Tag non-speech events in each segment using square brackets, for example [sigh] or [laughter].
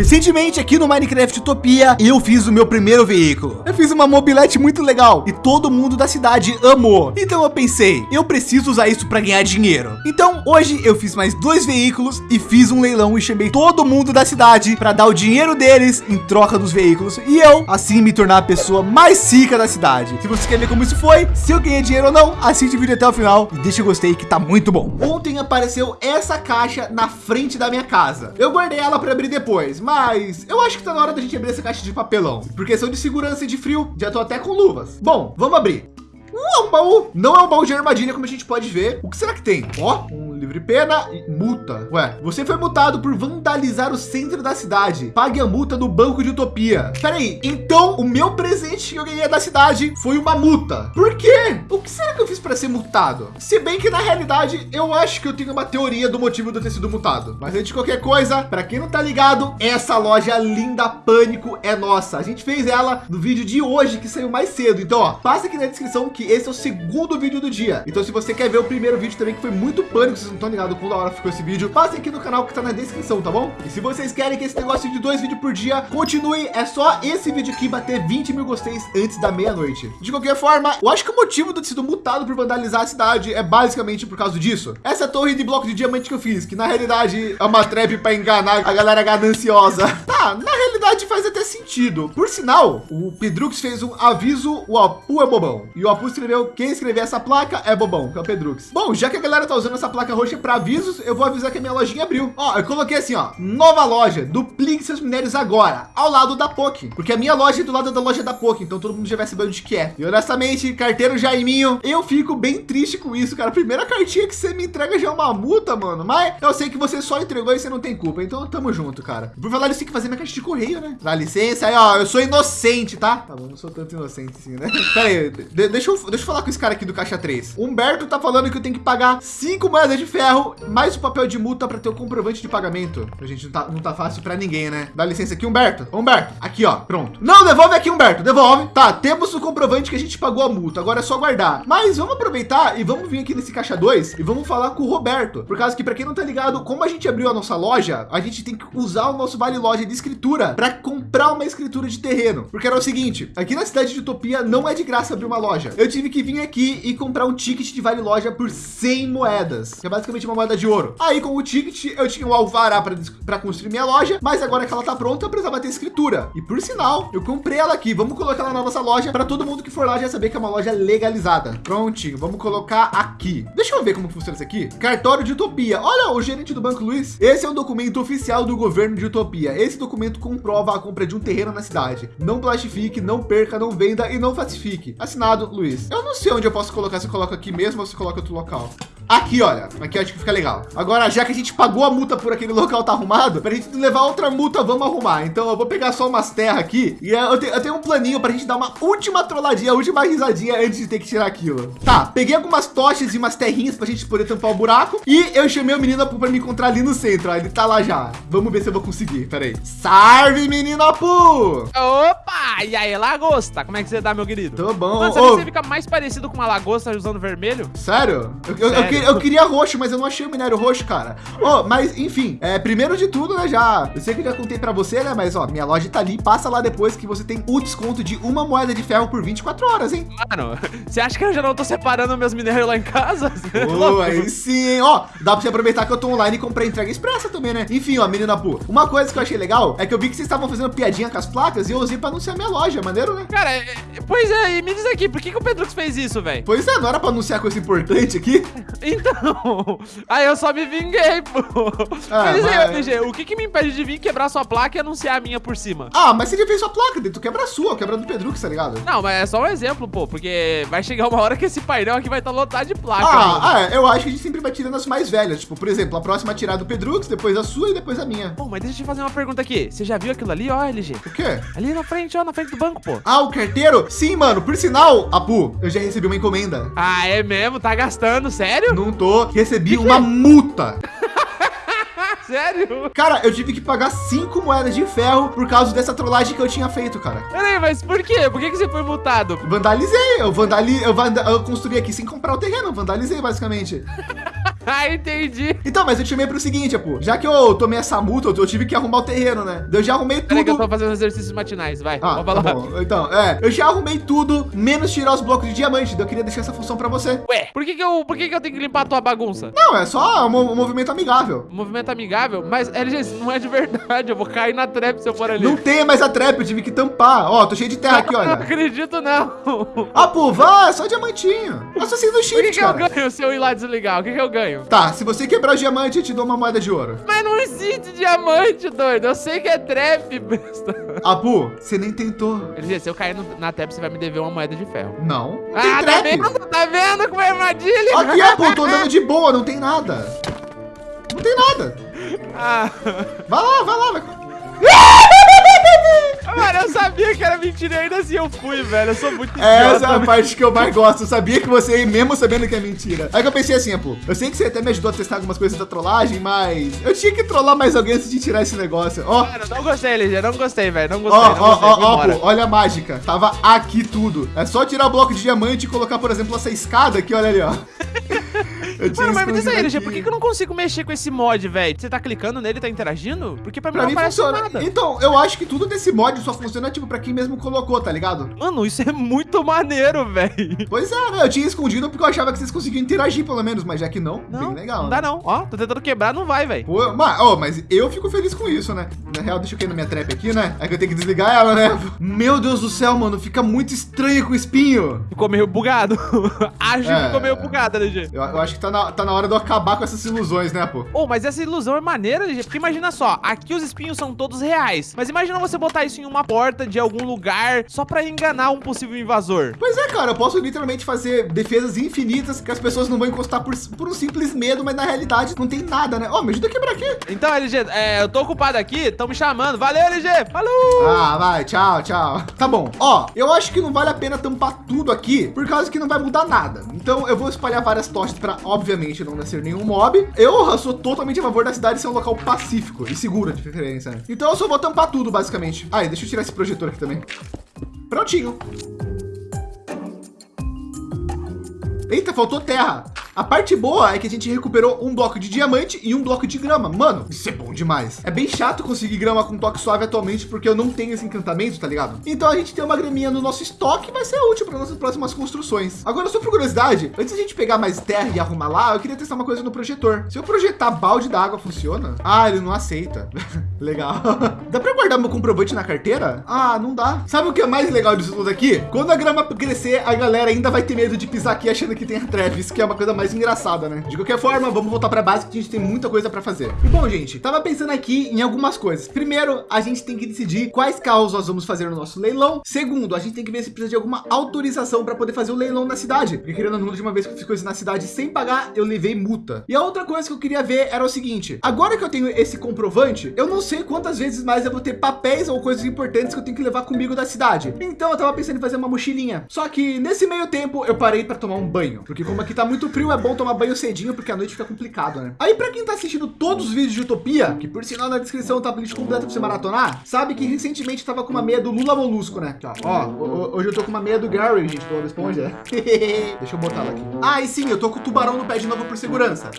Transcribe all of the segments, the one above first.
Recentemente aqui no Minecraft Utopia, eu fiz o meu primeiro veículo. Eu fiz uma mobilete muito legal e todo mundo da cidade amou. Então eu pensei, eu preciso usar isso para ganhar dinheiro. Então hoje eu fiz mais dois veículos e fiz um leilão e chamei todo mundo da cidade para dar o dinheiro deles em troca dos veículos e eu assim me tornar a pessoa mais rica da cidade. Se você quer ver como isso foi, se eu ganhei dinheiro ou não, assiste o vídeo até o final e deixa o gostei que tá muito bom. Ontem apareceu essa caixa na frente da minha casa. Eu guardei ela para abrir depois, eu acho que tá na hora da gente abrir essa caixa de papelão. Por questão de segurança e de frio, já tô até com luvas. Bom, vamos abrir. Uh, um baú. Não é um baú de armadilha, como a gente pode ver. O que será que tem? Ó, um livre pena e multa. Ué, você foi multado por vandalizar o centro da cidade. Pague a multa no banco de utopia. Peraí, então o meu presente que eu ganhei da cidade foi uma multa. Por quê? O que será que eu fiz para ser multado? Se bem que na realidade eu acho que eu tenho uma teoria do motivo de eu ter sido multado. Mas antes de qualquer coisa, para quem não tá ligado, essa loja linda Pânico é nossa. A gente fez ela no vídeo de hoje que saiu mais cedo. Então, ó, passa aqui na descrição que esse é o segundo vídeo do dia. Então, se você quer ver o primeiro vídeo também que foi muito pânico, não estão ligados com da hora ficou esse vídeo, passem aqui no canal que tá na descrição, tá bom? E se vocês querem que esse negócio de dois vídeos por dia continue, é só esse vídeo aqui bater 20 mil gosteis antes da meia-noite. De qualquer forma, eu acho que o motivo de ter sido multado por vandalizar a cidade é basicamente por causa disso. Essa torre de bloco de diamante que eu fiz, que na realidade é uma trap para enganar a galera gananciosa. [laughs] Tá, na realidade faz até sentido. Por sinal, o Pedrux fez um aviso, o Apu é bobão. E o Apu escreveu, quem escrever essa placa é bobão, que é o Pedrux. Bom, já que a galera tá usando essa placa roxa para avisos, eu vou avisar que a minha lojinha abriu. Ó, eu coloquei assim, ó, nova loja, duplique seus minérios agora, ao lado da POC, porque a minha loja é do lado da loja da POC, então todo mundo já vai saber onde que é. E honestamente, carteiro Jaiminho, eu fico bem triste com isso, cara. Primeira cartinha que você me entrega já é uma multa, mano. Mas eu sei que você só entregou e você não tem culpa, então tamo junto, cara. Por falar isso, tem que fazer minha caixa de correio, né? Dá licença aí, ó, eu sou inocente, tá? Tá bom, não sou tanto inocente assim, né? [laughs] Pera aí, de deixa, eu, deixa eu falar com esse cara aqui do caixa 3. Humberto tá falando que eu tenho que pagar cinco moedas de ferro mais o papel de multa para ter o comprovante de pagamento. A gente não tá, não tá fácil para ninguém, né? Dá licença aqui, Humberto. Humberto, aqui, ó, pronto. Não, devolve aqui, Humberto, devolve. Tá, temos o comprovante que a gente pagou a multa. Agora é só guardar. Mas vamos aproveitar e vamos vir aqui nesse caixa 2 e vamos falar com o Roberto. Por causa que, para quem não tá ligado, como a gente abriu a nossa loja, a gente tem que usar o nosso vale loja de escritura para comprar uma escritura de terreno. Porque era o seguinte, aqui na cidade de Utopia não é de graça abrir uma loja. Eu tive que vir aqui e comprar um ticket de vale loja por 100 moedas, que é basicamente uma moeda de ouro. Aí com o ticket eu tinha o alvará para construir minha loja, mas agora que ela tá pronta, eu precisava ter escritura. E por sinal, eu comprei ela aqui. Vamos colocar ela na nossa loja para todo mundo que for lá já saber que é uma loja legalizada. Prontinho, vamos colocar aqui. Deixa eu ver como funciona isso aqui. Cartório de Utopia. Olha o gerente do Banco Luiz. Esse é um documento oficial do governo de Utopia. Esse documento comprova a compra de um terreno na cidade. Não plastifique, não perca, não venda e não falsifique. Assinado, Luiz. Eu não sei onde eu posso colocar. Se eu coloco aqui mesmo ou se coloca outro local. Aqui, olha, aqui eu acho que fica legal. Agora, já que a gente pagou a multa por aquele local tá arrumado, para a gente levar outra multa, vamos arrumar. Então eu vou pegar só umas terras aqui e eu tenho, eu tenho um planinho para a gente dar uma última trolladinha, última risadinha antes de ter que tirar aquilo. Tá, peguei algumas tochas e umas terrinhas para a gente poder tampar o buraco e eu chamei o menino para me encontrar ali no centro. Ó, ele tá lá já. Vamos ver se eu vou conseguir. Pera aí. Salve, menino Apu! Opa! E aí, lagosta? Como é que você tá, meu querido? Tô bom. Mano, oh. você fica mais parecido com uma lagosta usando vermelho? Sério? Eu, Sério? eu, eu, eu queria roxo, mas eu não achei o minério roxo, cara. Oh, mas enfim, é, primeiro de tudo, né, já, eu sei que eu já contei para você, né, mas ó, minha loja tá ali, passa lá depois que você tem o desconto de uma moeda de ferro por 24 horas, hein? Mano, você acha que eu já não tô separando meus minérios lá em casa? [laughs] Oh, aí sim, hein? Ó, dá pra você aproveitar que eu tô online e comprar entrega expressa também, né? Enfim, ó, menina Pu, uma coisa que eu achei legal é que eu vi que vocês estavam fazendo piadinha com as placas e eu usei para anunciar minha loja, maneiro, né? Cara, é, pois é, e me diz aqui, por que, que o Pedro fez isso, velho? Pois é, não era para anunciar coisa importante aqui? [laughs] Então, aí eu só me vinguei, pô. Ah, mas, mas... aí, LG, o que que me impede de vir quebrar sua placa e anunciar a minha por cima? Ah, mas você já fez sua placa, tu quebra a sua, quebra do Pedro, tá ligado? Não, mas é só um exemplo, pô, porque vai chegar uma hora que esse painel aqui vai estar tá lotado de placa. Ah, ah, eu acho que a gente sempre vai tirando as mais velhas. Tipo, por exemplo, a próxima tirar do Pedrux, depois a sua e depois a minha. Pô, mas deixa eu te fazer uma pergunta aqui. Você já viu aquilo ali, ó, LG? O quê? Ali na frente, ó, na frente do banco, pô. Ah, o carteiro? Sim, mano. Por sinal, Apu, eu já recebi uma encomenda. Ah, é mesmo? Tá gastando, sério? Tô. Recebi uma que? multa. [laughs] Sério? Cara, eu tive que pagar cinco moedas de ferro por causa dessa trollagem que eu tinha feito, cara. Peraí, mas por quê? Por que, que você foi multado? Vandalizei. Eu, vandali... eu, vand... eu construí aqui sem comprar o terreno. Vandalizei, basicamente. [laughs] [laughs] ah, entendi. Então, mas eu te chamei para o seguinte, pô. Já que eu tomei essa multa, eu tive que arrumar o terreno, né? Eu já arrumei tudo. Peraí que eu tô fazendo exercícios matinais, vai. Ah, tá bom. Então, é, eu já arrumei tudo, menos tirar os blocos de diamante. Então eu queria deixar essa função para você. Ué, por que que eu, por que que eu tenho que limpar a tua bagunça? Não, é só um, um movimento amigável. Um movimento amigável? Mas, LG, não é de verdade. Eu vou cair na trap se eu for ali. Não tem mais a trap, eu tive que tampar. Ó, tô cheio de terra aqui, [laughs] olha. Não acredito, não. Ah, pô, vai, é só diamantinho. Assassino do shift, O que, que eu ganho se eu ir lá desligar? O que que eu ganho? Tá, se você quebrar o diamante, eu te dou uma moeda de ouro. Mas não existe diamante, doido. Eu sei que é trap, [laughs] besta. Apu, você nem tentou. LG, se eu cair no, na trap, você vai me dever uma moeda de ferro. Não. Ah, tem tá vendo? Tá vendo como é armadilha? Aqui, Apu, tô andando de boa, não tem nada. Não tem nada. Ah. Vai lá, vai lá, vai. [laughs] Mano, eu sabia que era mentira e ainda assim eu fui, velho. Eu sou muito idiota. Essa é a parte que eu mais gosto. Eu sabia que você, mesmo sabendo que é mentira. Aí que eu pensei assim, pô, eu sei que você até me ajudou a testar algumas coisas da trollagem, mas eu tinha que trollar mais alguém antes de tirar esse negócio. Ó. Mano, não gostei, LG. Não gostei, velho. Não gostei, ó. Ó, ó, ó, olha a mágica. Tava aqui tudo. É só tirar o bloco de diamante e colocar, por exemplo, essa escada aqui, olha ali, ó. Mano, mas me diz aí, LG, por que, que eu não consigo mexer com esse mod, velho? Você tá clicando nele e tá interagindo? Porque pra mim pra não mim aparece funciona. nada. Então, eu acho que tudo desse mod só funciona, tipo, pra quem mesmo colocou, tá ligado? Mano, isso é muito maneiro, velho. Pois é, né? Eu tinha escondido porque eu achava que vocês conseguiam interagir, pelo menos, mas já que não, não bem legal. Não dá não. Ó, tô tentando quebrar, não vai, velho. Mas, oh, mas eu fico feliz com isso, né? Na real, deixa eu cair na minha trap aqui, né? É que eu tenho que desligar ela, né? Meu Deus do céu, mano, fica muito estranho com o espinho. Ficou meio bugado. [laughs] acho é... que ficou meio bugado, LG. Eu, eu acho que tá na, tá na hora de eu acabar com essas ilusões, né, pô? Oh, mas essa ilusão é maneira, gente. Porque imagina só, aqui os espinhos são todos reais. Mas imagina você botar isso em uma porta de algum lugar só pra enganar um possível invasor. Pois é, cara. Eu posso literalmente fazer defesas infinitas que as pessoas não vão encostar por, por um simples medo, mas na realidade não tem nada, né? Ó, oh, me ajuda a quebrar aqui. Então, LG, é, eu tô ocupado aqui, estão me chamando. Valeu, LG. Falou! Ah, vai. Tchau, tchau. Tá bom. Ó, eu acho que não vale a pena tampar tudo aqui, por causa que não vai mudar nada. Então eu vou espalhar várias tochas para, obviamente, não nascer nenhum mob. Eu sou totalmente a favor da cidade ser um local pacífico e seguro de preferência. Né? Então eu só vou tampar tudo, basicamente. Ah, deixa eu tirar esse projetor aqui também. Prontinho. Eita, faltou terra. A parte boa é que a gente recuperou um bloco de diamante e um bloco de grama. Mano, isso é bom demais. É bem chato conseguir grama com toque suave atualmente, porque eu não tenho esse encantamento, tá ligado? Então a gente tem uma graminha no nosso estoque, vai ser útil para nossas próximas construções. Agora, só por curiosidade, antes de a gente pegar mais terra e arrumar lá, eu queria testar uma coisa no projetor. Se eu projetar balde d'água, funciona? Ah, ele não aceita. [laughs] legal. [laughs] dá para guardar meu comprovante na carteira? Ah, não dá. Sabe o que é mais legal disso tudo aqui? Quando a grama crescer, a galera ainda vai ter medo de pisar aqui achando que tem a Travis, que é uma coisa mais engraçada, né? De qualquer forma, vamos voltar para base que a gente tem muita coisa para fazer. E bom, gente, tava pensando aqui em algumas coisas. Primeiro, a gente tem que decidir quais carros nós vamos fazer no nosso leilão. Segundo, a gente tem que ver se precisa de alguma autorização para poder fazer o leilão na cidade. Porque querendo ou não, de uma vez que eu fiz coisa na cidade sem pagar, eu levei multa. E a outra coisa que eu queria ver era o seguinte: agora que eu tenho esse comprovante, eu não sei quantas vezes mais eu vou ter papéis ou coisas importantes que eu tenho que levar comigo da cidade. Então eu tava pensando em fazer uma mochilinha. Só que nesse meio tempo eu parei para tomar um banho, porque como aqui tá muito frio, é bom tomar banho cedinho, porque a noite fica complicado, né? Aí, para quem tá assistindo todos os vídeos de Utopia, que por sinal na descrição tá a playlist completa pra você maratonar, sabe que recentemente tava com uma meia do Lula Molusco, né? Ó, hoje eu tô com uma meia do Gary, gente, do Esponja. [laughs] Deixa eu botar ela aqui. Ah, e sim, eu tô com o tubarão no pé de novo por segurança.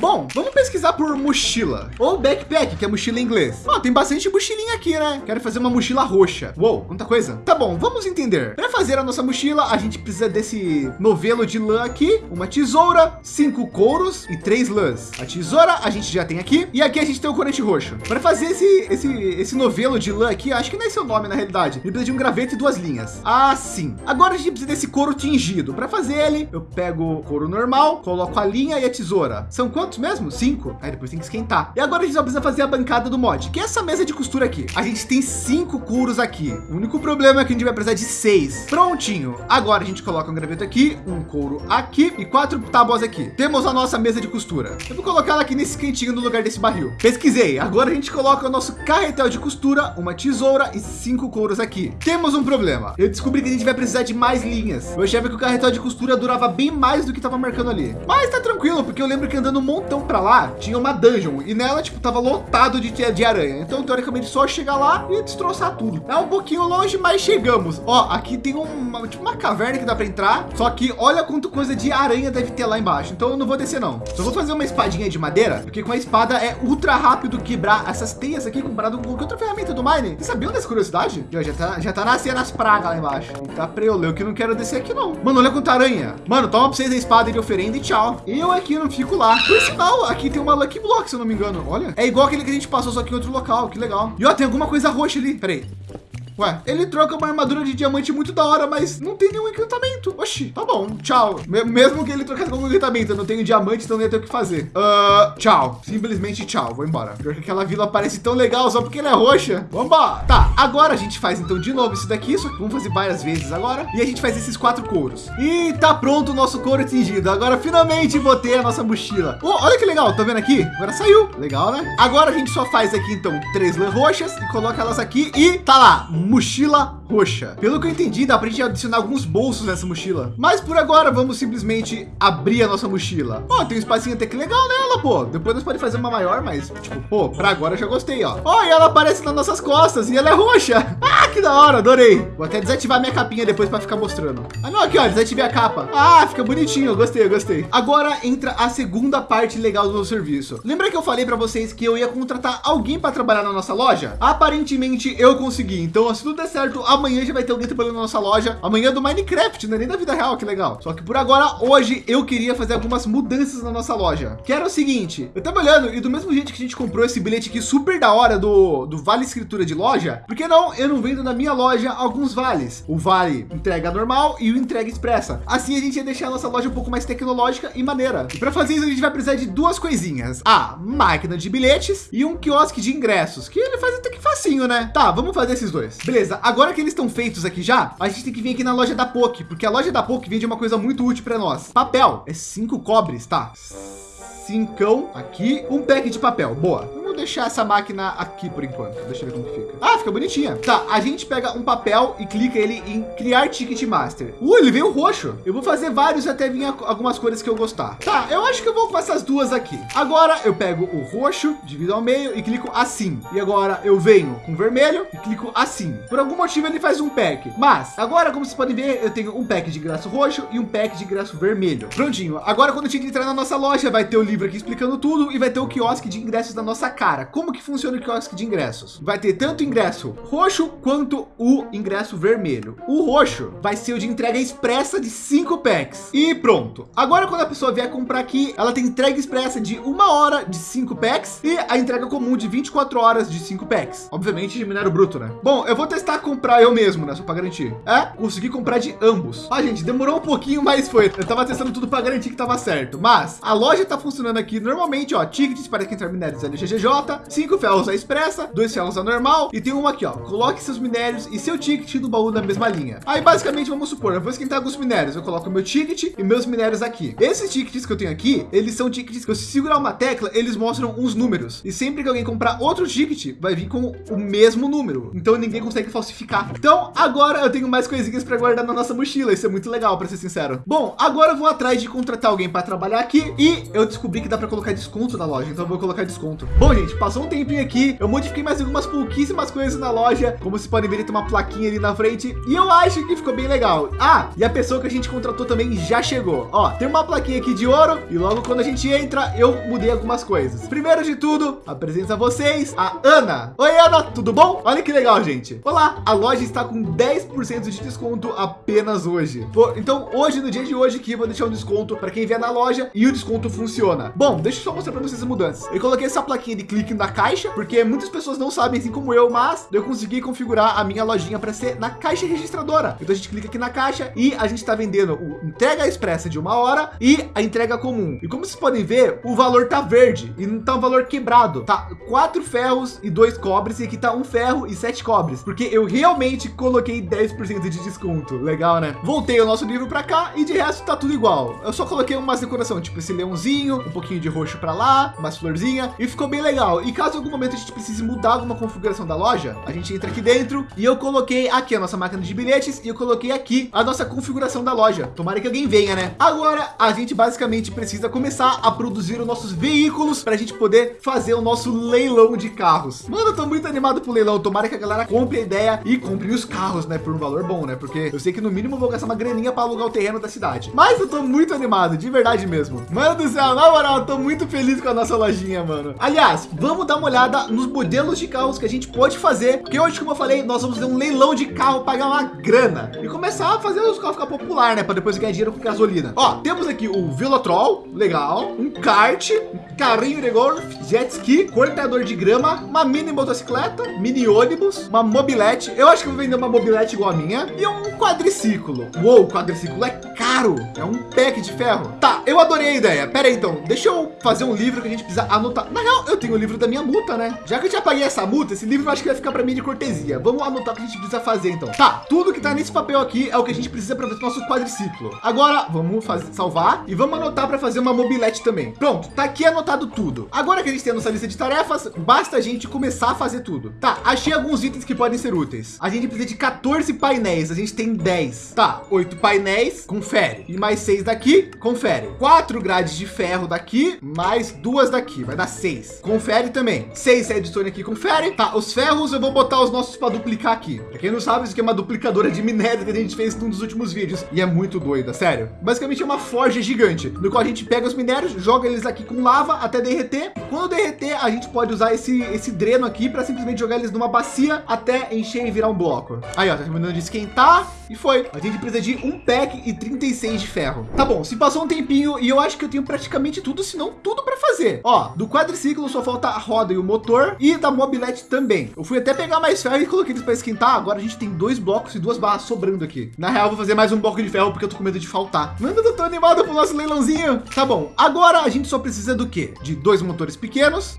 Bom, vamos pesquisar por mochila ou backpack, que é mochila em inglês. Ó, tem bastante mochilinha aqui, né? Quero fazer uma mochila roxa. Uou, quanta coisa. Tá bom, vamos entender. Para fazer a nossa mochila, a gente precisa desse novelo de lã aqui, uma tesoura, cinco couros e três lãs. A tesoura a gente já tem aqui e aqui a gente tem o corante roxo. Para fazer esse esse esse novelo de lã aqui, acho que não é seu nome na realidade. Ele precisa de um graveto e duas linhas. Assim. Agora a gente precisa desse couro tingido. Para fazer ele, eu pego o couro normal, coloco a linha e a tesoura. São quantos quantos mesmo? Cinco. Aí depois tem que esquentar. E agora a gente só precisa fazer a bancada do mod, que é essa mesa de costura aqui. A gente tem cinco couros aqui. O único problema é que a gente vai precisar de seis. Prontinho. Agora a gente coloca um graveto aqui, um couro aqui e quatro tábuas aqui. Temos a nossa mesa de costura. Eu vou colocar ela aqui nesse cantinho no lugar desse barril. Pesquisei. Agora a gente coloca o nosso carretel de costura, uma tesoura e cinco couros aqui. Temos um problema. Eu descobri que a gente vai precisar de mais linhas. Eu achava que o carretel de costura durava bem mais do que estava marcando ali. Mas tá tranquilo, porque eu lembro que andando um monte voltão para lá, tinha uma dungeon e nela, tipo, tava lotado de, de aranha. Então, teoricamente, só chegar lá e destroçar tudo. É um pouquinho longe, mas chegamos. Ó, aqui tem uma, tipo, uma caverna que dá para entrar. Só que olha quanto coisa de aranha deve ter lá embaixo. Então, eu não vou descer, não. Só vou fazer uma espadinha de madeira, porque com a espada é ultra rápido quebrar essas teias aqui comparado com qualquer outra ferramenta do Mine. Você sabia dessa curiosidade? Já, já, tá, já tá nascendo as pragas lá embaixo. Tá pra eu que não quero descer aqui, não. Mano, olha quanta aranha. Mano, toma pra vocês a espada de oferenda e tchau. Eu aqui não fico lá. Por aqui tem uma Lucky Block, se eu não me engano. Olha, é igual aquele que a gente passou, só que em outro local. Que legal. E ó, tem alguma coisa roxa ali. Peraí. Ué, ele troca uma armadura de diamante muito da hora, mas não tem nenhum encantamento. Oxi, tá bom, tchau. Mesmo que ele trocasse algum encantamento, eu não tenho diamante, então não ia ter o que fazer. Uh, tchau, simplesmente tchau, vou embora. Pior que aquela vila parece tão legal só porque ela é roxa. Vambora. Tá, agora a gente faz então de novo isso daqui, só que vamos fazer várias vezes agora. E a gente faz esses quatro couros. E tá pronto o nosso couro tingido. Agora finalmente vou ter a nossa mochila. Oh, olha que legal, tá vendo aqui? Agora saiu. Legal, né? Agora a gente só faz aqui então três lã roxas e coloca elas aqui e tá lá mochila roxa. Pelo que eu entendi, dá para gente adicionar alguns bolsos nessa mochila. Mas por agora, vamos simplesmente abrir a nossa mochila. Ó, tem um espacinho até que legal nela, pô. Depois nós podemos fazer uma maior, mas tipo, pô, para agora eu já gostei, ó. Ó, e ela aparece nas nossas costas e ela é roxa. [laughs] Ah, que da hora, adorei. Vou até desativar minha capinha depois para ficar mostrando. Ah, não, aqui, ó, desativei a capa. Ah, fica bonitinho, gostei, gostei. Agora entra a segunda parte legal do serviço. Lembra que eu falei para vocês que eu ia contratar alguém para trabalhar na nossa loja? Aparentemente eu consegui. Então, se tudo der certo, amanhã já vai ter alguém trabalhando na nossa loja. Amanhã é do Minecraft, não é nem da vida real, que legal. Só que por agora, hoje, eu queria fazer algumas mudanças na nossa loja. Que era o seguinte, eu tava olhando e do mesmo jeito que a gente comprou esse bilhete aqui super da hora do, do Vale Escritura de Loja, por que não eu não vendo na minha loja alguns vales? O Vale entrega normal e o entrega expressa. Assim a gente ia deixar a nossa loja um pouco mais tecnológica e maneira. E para fazer isso a gente vai precisar de duas coisinhas. A máquina de bilhetes e um quiosque de ingressos, que ele faz até que facinho, né? Tá, vamos fazer esses dois. Beleza, agora que eles estão feitos aqui já, a gente tem que vir aqui na loja da POC, porque a loja da POC vende uma coisa muito útil para nós. Papel, é cinco cobres, tá? Cincão aqui, um pack de papel, boa deixar essa máquina aqui por enquanto. Deixa eu ver como que fica. Ah, fica bonitinha. Tá, a gente pega um papel e clica ele em criar ticket master. Uh, ele veio roxo. Eu vou fazer vários até vir algumas cores que eu gostar. Tá, eu acho que eu vou com essas duas aqui. Agora eu pego o roxo, divido ao meio e clico assim. E agora eu venho com vermelho e clico assim. Por algum motivo ele faz um pack. Mas agora, como vocês podem ver, eu tenho um pack de ingresso roxo e um pack de ingresso vermelho. Prontinho. Agora quando a gente entrar na nossa loja, vai ter o livro aqui explicando tudo e vai ter o quiosque de ingressos da nossa casa cara, como que funciona o quiosque de ingressos? Vai ter tanto ingresso roxo quanto o ingresso vermelho. O roxo vai ser o de entrega expressa de cinco packs. E pronto. Agora, quando a pessoa vier comprar aqui, ela tem entrega expressa de uma hora de cinco packs e a entrega comum de 24 horas de cinco packs. Obviamente de minério bruto, né? Bom, eu vou testar comprar eu mesmo, né? Só para garantir. É, consegui comprar de ambos. Ah, gente, demorou um pouquinho, mas foi. Eu tava testando tudo para garantir que tava certo. Mas a loja tá funcionando aqui normalmente, ó. Tickets para quem entrar minérios LGGJ, cinco ferros a expressa, dois ferros a normal e tem uma aqui, ó. Coloque seus minérios e seu ticket no baú da mesma linha. Aí basicamente vamos supor, eu vou esquentar alguns minérios, eu coloco meu ticket e meus minérios aqui. Esses tickets que eu tenho aqui, eles são tickets que eu se segurar uma tecla, eles mostram uns números. E sempre que alguém comprar outro ticket, vai vir com o mesmo número. Então ninguém consegue falsificar. Então agora eu tenho mais coisinhas para guardar na nossa mochila. Isso é muito legal, para ser sincero. Bom, agora eu vou atrás de contratar alguém para trabalhar aqui e eu descobri que dá para colocar desconto na loja. Então eu vou colocar desconto. Bom, gente, passou um tempinho aqui, eu modifiquei mais algumas pouquíssimas coisas na loja, como se podem ver, tem uma plaquinha ali na frente e eu acho que ficou bem legal. Ah, e a pessoa que a gente contratou também já chegou. Ó, tem uma plaquinha aqui de ouro e logo quando a gente entra, eu mudei algumas coisas. Primeiro de tudo, apresento a vocês a Ana. Oi, Ana, tudo bom? Olha que legal, gente. Olá, a loja está com 10% de desconto apenas hoje. Então, hoje, no dia de hoje, aqui, vou deixar um desconto para quem vier na loja e o desconto funciona. Bom, deixa eu só mostrar para vocês as mudanças. Eu coloquei essa plaquinha de clique na caixa, porque muitas pessoas não sabem, assim como eu, mas eu consegui configurar a minha lojinha para ser na caixa registradora. Então a gente clica aqui na caixa e a gente está vendendo o entrega expressa de uma hora e a entrega comum. E como vocês podem ver, o valor tá verde e não tá um valor quebrado. Tá quatro ferros e dois cobres e aqui tá um ferro e sete cobres, porque eu realmente coloquei 10% de desconto. Legal, né? Voltei o nosso livro para cá e de resto tá tudo igual. Eu só coloquei umas decoração, tipo esse leãozinho, um pouquinho de roxo para lá, umas florzinha e ficou bem legal legal. E caso em algum momento a gente precise mudar alguma configuração da loja, a gente entra aqui dentro e eu coloquei aqui a nossa máquina de bilhetes e eu coloquei aqui a nossa configuração da loja. Tomara que alguém venha, né? Agora a gente basicamente precisa começar a produzir os nossos veículos para a gente poder fazer o nosso leilão de carros. Mano, eu tô muito animado pro leilão. Tomara que a galera compre a ideia e compre os carros, né? Por um valor bom, né? Porque eu sei que no mínimo vou gastar uma graninha para alugar o terreno da cidade. Mas eu tô muito animado, de verdade mesmo. Mano do céu, na moral, eu tô muito feliz com a nossa lojinha, mano. Aliás, vamos dar uma olhada nos modelos de carros que a gente pode fazer. Porque hoje, como eu falei, nós vamos ter um leilão de carro, pagar uma grana e começar a fazer os carros ficar popular, né? Para depois ganhar dinheiro com gasolina. Ó, temos aqui o Velotrol, legal, um kart, um carrinho de golf, jet ski, cortador de grama, uma mini motocicleta, mini ônibus, uma mobilete. Eu acho que vou vender uma mobilete igual a minha e um quadriciclo. Uou, quadriciclo é caro. É um pack de ferro. Tá, eu adorei a ideia. Pera aí, então. Deixa eu fazer um livro que a gente precisa anotar. Na real, eu tenho livro da minha multa, né? Já que eu já paguei essa multa, esse livro eu acho que vai ficar para mim de cortesia. Vamos anotar o que a gente precisa fazer, então. Tá, tudo que tá nesse papel aqui é o que a gente precisa para fazer o nosso quadriciclo. Agora, vamos fazer, salvar e vamos anotar para fazer uma mobilete também. Pronto, tá aqui anotado tudo. Agora que a gente tem a nossa lista de tarefas, basta a gente começar a fazer tudo. Tá, achei alguns itens que podem ser úteis. A gente precisa de 14 painéis, a gente tem 10. Tá, 8 painéis, confere. E mais 6 daqui, confere. 4 grades de ferro daqui, mais duas daqui, vai dar 6. Confere também. 6 redstone aqui, confere. Tá, os ferros eu vou botar os nossos para duplicar aqui. Pra quem não sabe, isso aqui é uma duplicadora de minério que a gente fez num dos últimos vídeos. E é muito doida, sério. Basicamente é uma forja gigante, no qual a gente pega os minérios, joga eles aqui com lava até derreter. Quando derreter, a gente pode usar esse, esse dreno aqui para simplesmente jogar eles numa bacia até encher e virar um bloco. Aí, ó, tá terminando de esquentar e foi. A gente precisa de um pack e 36 de ferro. Tá bom, se passou um tempinho e eu acho que eu tenho praticamente tudo, se não tudo para fazer. Ó, do quadriciclo só falta a roda e o motor e da mobilete também. Eu fui até pegar mais ferro e coloquei eles para esquentar. Agora a gente tem dois blocos e duas barras sobrando aqui. Na real, vou fazer mais um bloco de ferro porque eu tô com medo de faltar. Mano, eu tô animado pro nosso leilãozinho. Tá bom, agora a gente só precisa do quê? De dois motores pequenos,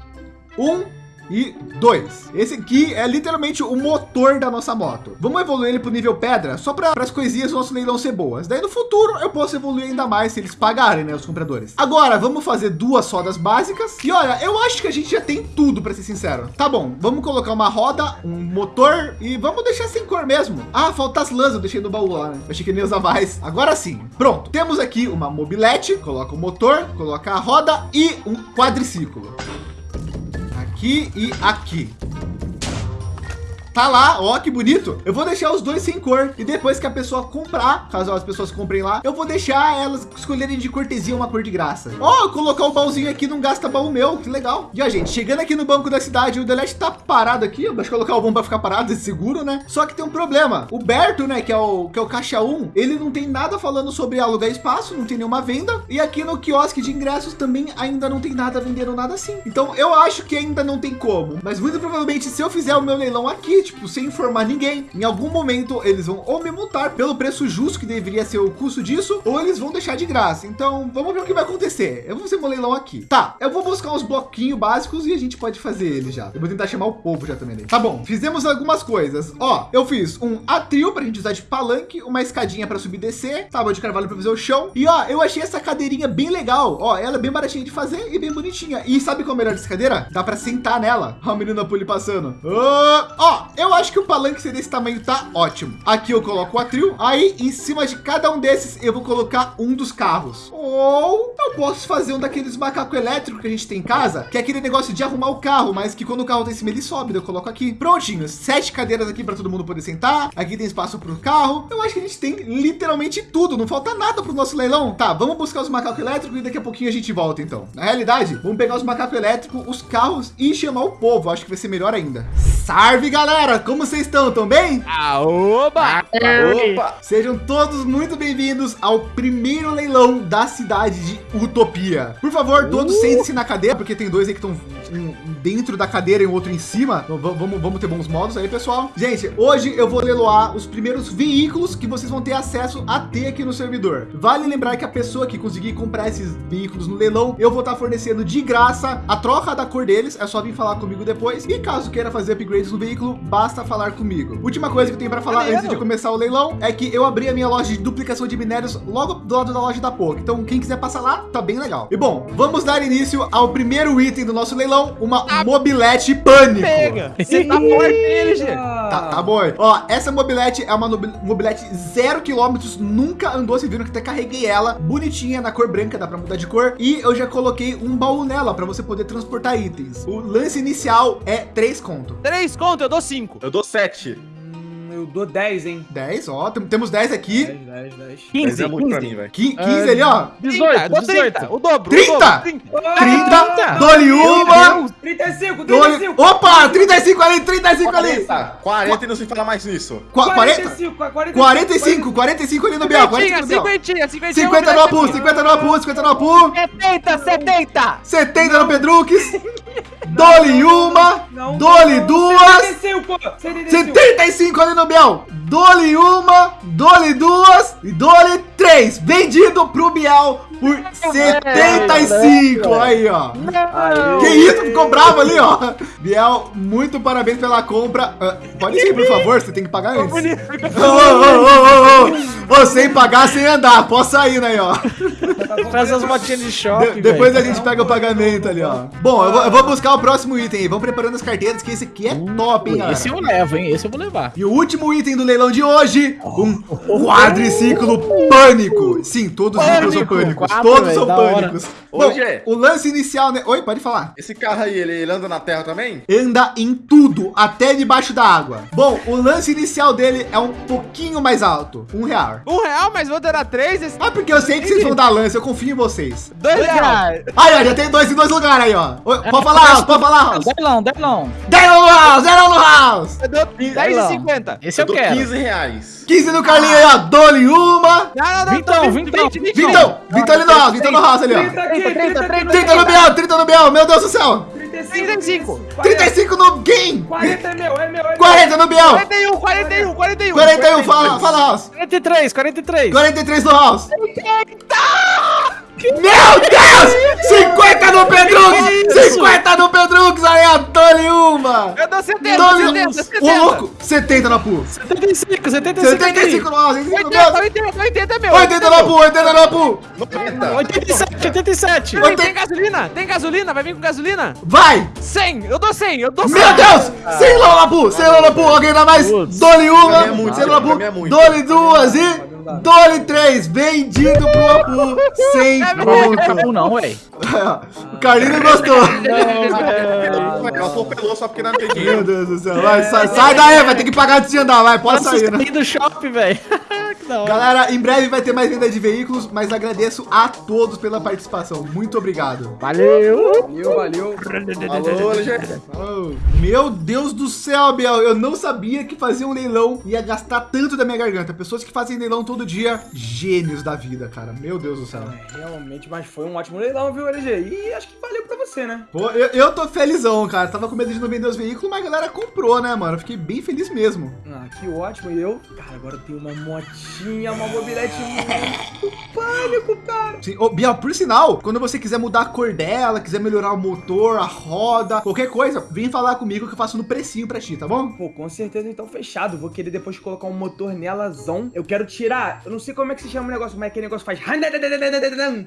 um e dois. Esse aqui é literalmente o motor da nossa moto. Vamos evoluir ele para o nível pedra só para as coisinhas do nosso leilão ser boas. Daí no futuro eu posso evoluir ainda mais se eles pagarem, né, os compradores. Agora vamos fazer duas rodas básicas. E olha, eu acho que a gente já tem tudo para ser sincero. Tá bom, vamos colocar uma roda, um motor e vamos deixar sem cor mesmo. Ah, falta as lãs, eu deixei no baú lá, né? Eu achei que nem usar mais. Agora sim, pronto. Temos aqui uma mobilete, coloca o motor, coloca a roda e um quadriciclo aqui e aqui. Tá lá, ó, que bonito. Eu vou deixar os dois sem cor. E depois que a pessoa comprar, caso as pessoas comprem lá, eu vou deixar elas escolherem de cortesia uma cor de graça. Ó, colocar o baúzinho aqui não gasta baú meu, que legal. E a gente, chegando aqui no banco da cidade, o Delete tá parado aqui. Vou colocar o bom para ficar parado, seguro, né? Só que tem um problema. O Berto, né, que é o, que é o caixa 1, ele não tem nada falando sobre alugar espaço, não tem nenhuma venda. E aqui no quiosque de ingressos também ainda não tem nada vendendo nada assim. Então eu acho que ainda não tem como. Mas muito provavelmente se eu fizer o meu leilão aqui, tipo, sem informar ninguém. Em algum momento eles vão ou me multar pelo preço justo que deveria ser o custo disso, ou eles vão deixar de graça. Então vamos ver o que vai acontecer. Eu vou fazer um leilão aqui. Tá, eu vou buscar uns bloquinhos básicos e a gente pode fazer ele já. Eu vou tentar chamar o povo já também. Tá bom, fizemos algumas coisas. Ó, eu fiz um atril para a gente usar de palanque, uma escadinha para subir e descer, tábua de carvalho para fazer o chão. E ó, eu achei essa cadeirinha bem legal. Ó, ela é bem baratinha de fazer e bem bonitinha. E sabe qual é o melhor dessa cadeira? Dá para sentar nela. Ó, a menina Puli passando. Ó, eu acho que o palanque desse tamanho tá ótimo. Aqui eu coloco o atril. Aí em cima de cada um desses eu vou colocar um dos carros. Ou eu posso fazer um daqueles macacos elétricos que a gente tem em casa, que é aquele negócio de arrumar o carro, mas que quando o carro tá em cima ele sobe, eu coloco aqui. Prontinho, sete cadeiras aqui para todo mundo poder sentar. Aqui tem espaço para o carro. Eu acho que a gente tem literalmente tudo. Não falta nada para o nosso leilão. Tá, vamos buscar os macacos elétricos e daqui a pouquinho a gente volta então. Na realidade, vamos pegar os macacos elétricos, os carros e chamar o povo. Acho que vai ser melhor ainda. Salve galera, como vocês estão? Tão bem? Aoba! Opa! Sejam todos muito bem-vindos ao primeiro leilão da cidade de Utopia. Por favor, todos uh! sentem-se na cadeira, porque tem dois aí que estão um dentro da cadeira e o outro em cima. Então, vamos, vamos ter bons modos aí, pessoal. Gente, hoje eu vou leiloar os primeiros veículos que vocês vão ter acesso a ter aqui no servidor. Vale lembrar que a pessoa que conseguir comprar esses veículos no leilão, eu vou estar fornecendo de graça a troca da cor deles. É só vir falar comigo depois. E caso queira fazer upgrades no veículo, basta falar comigo. Última coisa que eu tenho para falar antes de começar o leilão é que eu abri a minha loja de duplicação de minérios logo do lado da loja da POC. Então, quem quiser passar lá, tá bem legal. E bom, vamos dar início ao primeiro item do nosso leilão uma mobilete pânico. Pega. [laughs] Você tá forte, LG? Tá, tá bom. Ó, essa mobilete é uma mobilete zero quilômetros, nunca andou, vocês viram que até carreguei ela, bonitinha, na cor branca, dá pra mudar de cor. E eu já coloquei um baú nela pra você poder transportar itens. O lance inicial é 3 conto. Três conto, eu dou cinco. Eu dou 7. Hum, Eu dou 10, hein? 10, ó, tem- temos 10 aqui. 10, 10, 10. 15, é muito pra 15. mim, velho. Qui- 15 ali, ó. 30, eu dou 30, 18. o dobro. 30? O dobro, 30. 30, dole uma. 35, Dole... 35. Opa, 35 ali, 35 ali. 40, 40 e não se fala mais nisso. Qua- 40, 45, 45. 45, 45 ali no Biel, 45 Cinquentinha, no Biel. cinquentinha, cinquentinha. 50 no Apu, 50 no Apu, 50 no Apu. 70, 70. 70 no Pedrux. Dole uma. Não, Dole não, duas. 75, 75. 75 ali no Biel. Dole uma, dole duas e dole três. Vendido pro Biel por 75. Aí, ó. Que isso? Ficou bravo ali, ó. Biel, muito parabéns pela compra. Ah, pode ir, por favor, você tem que pagar antes. Ô, ô, ô, ô, ô, ô, sem pagar, sem andar. Posso sair, né, ó. Faz as motinhas de shopping, De- depois a velho. gente pega o pagamento ali, ó. Bom, eu vou, eu vou buscar o próximo item aí. Vamos preparando as carteiras, que esse aqui é top, hein, galera. Esse eu levo, hein? Esse eu vou levar. E o último item do leilão de hoje, um quadriciclo pânico. Sim, todos os ciclos são Pânico, pânicos. Quatro, Todos velho, são pânicos. Bom, Gê. o lance inicial, né? Oi, pode falar. Esse carro aí, ele, ele anda na terra também? Anda em tudo, até debaixo da água. Bom, o lance inicial dele é um pouquinho mais alto. Um real. Um real, mas vou dar três. Esse... Ah, porque eu sei que vocês vão dar lance, eu confio em vocês. Dois reais. Aí, ó, já tem dois em dois lugares aí, ó. Oi, É, Pode falar, House, pode falar, House. Delão, delão. Zero no House, zero no House. Eu dou 10 e 50. Esse eu dou quero. 15 reais. 15 no Carlinho aí, ó. Dole uma. Não, não, não. Vintão, tô vintão. 20, 20, Vintão, Vintão ali no House, Vintão no House ali, ó. 30 aqui, 30, 30, 30 no Biel, 30 no Biel, meu Deus do céu. 35. 35 no Game. 40 é meu, é meu, é meu. 40 no Biel. 41, 41, 41. 41, fala, fala House. 43, 43. 43 no House. Meu Deus! 50 no Pedrux! 50 no Pedrux! Aí, ó, dole uma! Eu dou 70, Dole 70, 70. Ô, louco! 70 na Pu! 75, 75. 75 no House! 75 no 80, Biel! 80, 80 é meu. 80 na Pu! 80 na Pu! 90. 87, 87. Tem, tem gasolina? Tem gasolina? Vai vir com gasolina? Vai! 100, eu dou 100, eu dou 100. Meu Deus! Sem lão na Pu! Sem lão na Pu! Alguém dá mais? Dole uma! Pra mim é pra Pu! é. Dole duas e... Dole três! Vendido pro Apu! Sem Não ponto! acabou [laughs] não, velho. O Carlinho não gostou! Ela atropelou só porque não tem Meu. Deus do céu, vai, sai, sai daí, vai ter que pagar antes de andar, vai, pode sair, né? do shopping, velho. Que da hora. Galera, em breve vai ter mais venda de veículos, mas agradeço a todos pela participação. Muito obrigado. Valeu. Valeu, valeu. Alô, LG. Oh, meu Deus do céu, Biel, eu não sabia que fazer um leilão ia gastar tanto da minha garganta. Pessoas que fazem leilão todo dia, gênios da vida, cara. Meu Deus do céu. É, realmente, mas foi um ótimo leilão, viu, LG? E acho que valeu pra você, né? Pô, eu, eu tô felizão, cara. Tava com medo de não vender os veículos, mas a galera comprou, né, mano? Fiquei bem feliz mesmo. Ah, que ótimo. E eu, cara, agora eu tenho uma motinha, uma mobilete muito pânico, cara. Sim. Ô, Biel, por sinal, quando você quiser mudar a cor dela, quiser melhorar o motor, a roda, qualquer coisa, vem falar comigo que eu faço no precinho pra ti, tá bom? Pô, com certeza então fechado. Vou querer depois colocar um motor nelazão. Eu quero tirar, eu não sei como é que se chama o negócio, mas aquele negócio faz.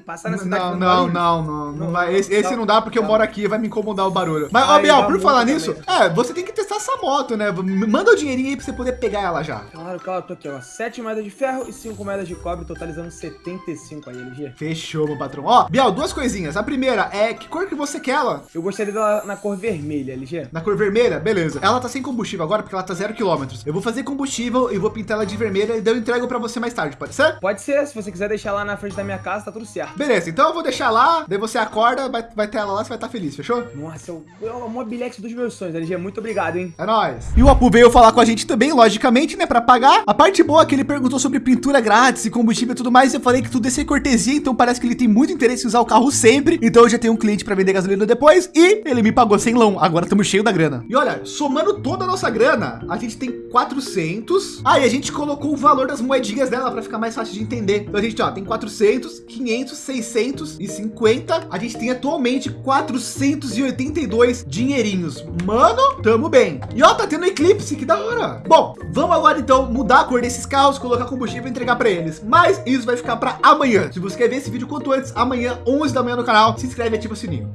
Passar na cidade. Não, não, não, não, não vai. Esse, esse não. dá porque eu moro aqui e vai me incomodar o barulho. Mas, ó, Biel, por falar nisso, é, você tem que testar essa moto, né? Manda o dinheirinho aí pra você poder pegar ela já. Claro, claro, tô aqui, ó. 7 moedas de ferro e 5 moedas de cobre, totalizando 75 aí, LG. Fechou, meu patrão. Ó, Biel, duas coisinhas. A primeira é que cor que você quer ela? Eu gostaria dela na cor vermelha, LG. Na cor vermelha? Beleza. Ela tá sem combustível agora porque ela tá zero quilômetros. Eu vou fazer combustível e vou pintar ela de vermelha e daí eu entrego pra você mais tarde, pode ser? Pode ser, se você quiser deixar lá na frente da minha casa, tá tudo certo. Beleza, então eu vou deixar lá, daí você acorda, vai, vai ter ela lá, você vai estar feliz, fechou? Nossa, é o mobilete dos meus sonhos, LG. Muito obrigado, hein? É nóis. E o Apu veio falar com a gente também, logicamente, né, pra pagar. A parte boa é que ele perguntou sobre pintura grátis e combustível e tudo mais. Eu falei que tudo ia ser cortesia, então parece que ele tem muito interesse em usar o carro sempre. Então eu já tenho um cliente pra vender gasolina depois e ele me pagou sem lão. Agora estamos cheio da grana. E olha, somando toda a nossa grana, a gente tem 400. Ah, e a gente colocou o valor das moedinhas dela pra ficar mais fácil de entender. Então a gente, ó, tem 400, 500, 650. A gente tem atualmente 482 dinheirinhos. Mano, tamo bem. E ó, tá tendo eclipse, que da hora. Bom, vamos agora então mudar a cor desses carros, colocar combustível e entregar pra eles. Mas isso vai ficar pra amanhã. Se você quer ver esse vídeo quanto antes, amanhã, 11 da manhã no canal, se inscreve e ativa o sininho.